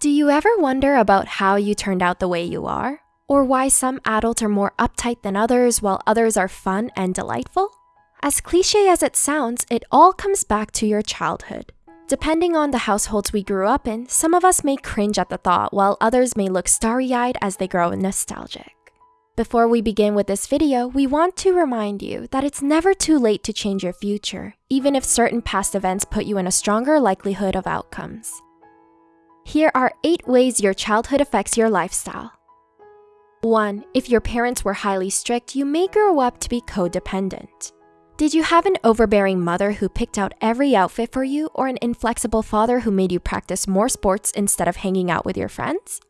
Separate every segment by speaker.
Speaker 1: Do you ever wonder about how you turned out the way you are? Or why some adults are more uptight than others while others are fun and delightful? As cliche as it sounds, it all comes back to your childhood. Depending on the households we grew up in, some of us may cringe at the thought while others may look starry eyed as they grow nostalgic. Before we begin with this video, we want to remind you that it's never too late to change your future, even if certain past events put you in a stronger likelihood of outcomes. Here are 8 ways your childhood affects your lifestyle. 1. If your parents were highly strict, you may grow up to be codependent. Did you have an overbearing mother who picked out every outfit for you, or an inflexible father who made you practice more sports instead of hanging out with your friends?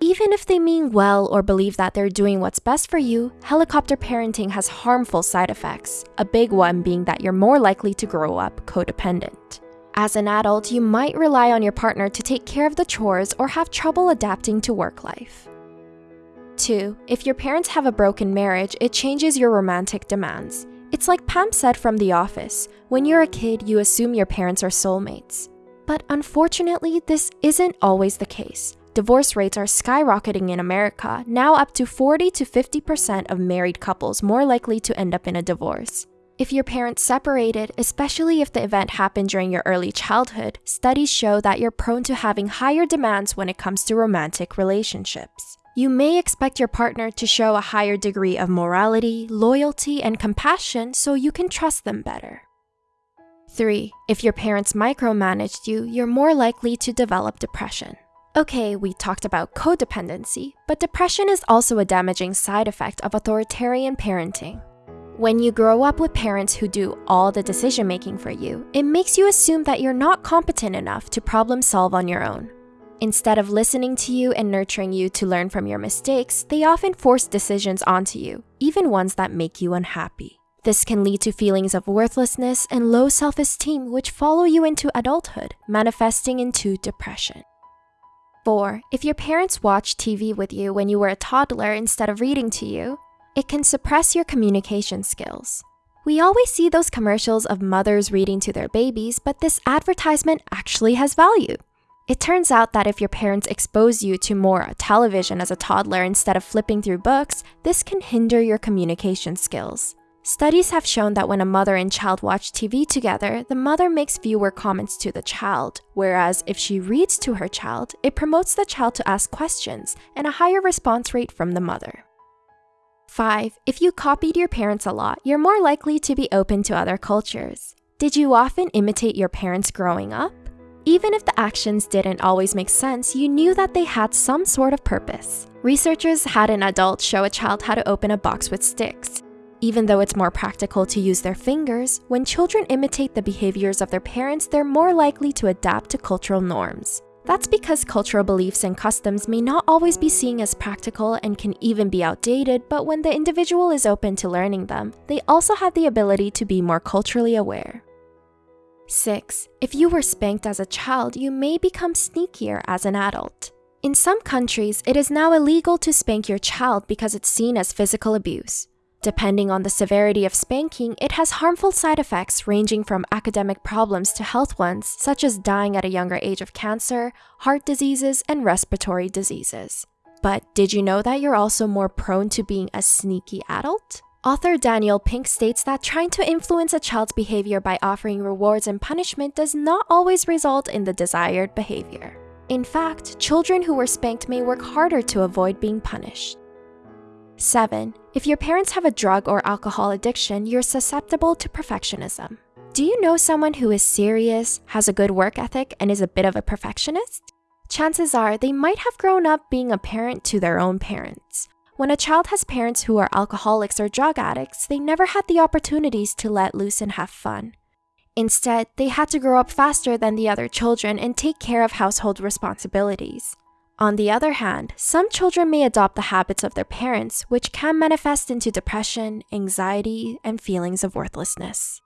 Speaker 1: Even if they mean well or believe that they're doing what's best for you, helicopter parenting has harmful side effects, a big one being that you're more likely to grow up codependent. As an adult, you might rely on your partner to take care of the chores or have trouble adapting to work life. 2. If your parents have a broken marriage, it changes your romantic demands. It's like Pam said from The Office when you're a kid, you assume your parents are soulmates. But unfortunately, this isn't always the case. Divorce rates are skyrocketing in America, now up to 40 to 50% of married couples more likely to end up in a divorce. If your parents separated, especially if the event happened during your early childhood, studies show that you're prone to having higher demands when it comes to romantic relationships. You may expect your partner to show a higher degree of morality, loyalty, and compassion so you can trust them better. 3. If your parents micromanaged you, you're more likely to develop depression. Okay, we talked about codependency, but depression is also a damaging side effect of authoritarian parenting. When you grow up with parents who do all the decision making for you, it makes you assume that you're not competent enough to problem solve on your own. Instead of listening to you and nurturing you to learn from your mistakes, they often force decisions onto you, even ones that make you unhappy. This can lead to feelings of worthlessness and low self esteem, which follow you into adulthood, manifesting into depression. 4. If your parents watched TV with you when you were a toddler instead of reading to you, it can suppress your communication skills. We always see those commercials of mothers reading to their babies, but this advertisement actually has value. It turns out that if your parents expose you to more television as a toddler instead of flipping through books, this can hinder your communication skills. Studies have shown that when a mother and child watch TV together, the mother makes fewer comments to the child, whereas if she reads to her child, it promotes the child to ask questions and a higher response rate from the mother. 5. If you copied your parents a lot, you're more likely to be open to other cultures. Did you often imitate your parents growing up? Even if the actions didn't always make sense, you knew that they had some sort of purpose. Researchers had an adult show a child how to open a box with sticks. Even though it's more practical to use their fingers, when children imitate the behaviors of their parents, they're more likely to adapt to cultural norms. That's because cultural beliefs and customs may not always be seen as practical and can even be outdated, but when the individual is open to learning them, they also have the ability to be more culturally aware. 6. If you were spanked as a child, you may become sneakier as an adult. In some countries, it is now illegal to spank your child because it's seen as physical abuse. Depending on the severity of spanking, it has harmful side effects ranging from academic problems to health ones, such as dying at a younger age of cancer, heart diseases, and respiratory diseases. But did you know that you're also more prone to being a sneaky adult? Author Daniel Pink states that trying to influence a child's behavior by offering rewards and punishment does not always result in the desired behavior. In fact, children who were spanked may work harder to avoid being punished. 7. If your parents have a drug or alcohol addiction, you're susceptible to perfectionism. Do you know someone who is serious, has a good work ethic, and is a bit of a perfectionist? Chances are they might have grown up being a parent to their own parents. When a child has parents who are alcoholics or drug addicts, they never had the opportunities to let loose and have fun. Instead, they had to grow up faster than the other children and take care of household responsibilities. On the other hand, some children may adopt the habits of their parents, which can manifest into depression, anxiety, and feelings of worthlessness.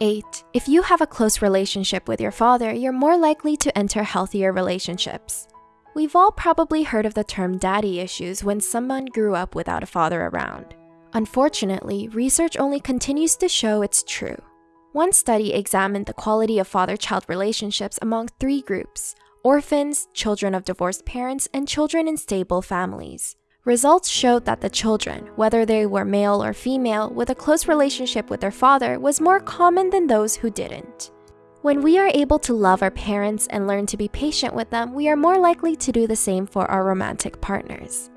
Speaker 1: 8. If you have a close relationship with your father, you're more likely to enter healthier relationships. We've all probably heard of the term daddy issues when someone grew up without a father around. Unfortunately, research only continues to show it's true. One study examined the quality of father child relationships among three groups orphans, children of divorced parents, and children in stable families. Results showed that the children, whether they were male or female, with a close relationship with their father was more common than those who didn't. When we are able to love our parents and learn to be patient with them, we are more likely to do the same for our romantic partners.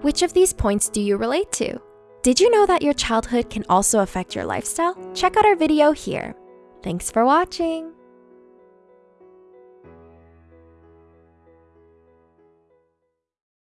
Speaker 1: Which of these points do you relate to? Did you know that your childhood can also affect your lifestyle? Check out our video here. Thanks for watching!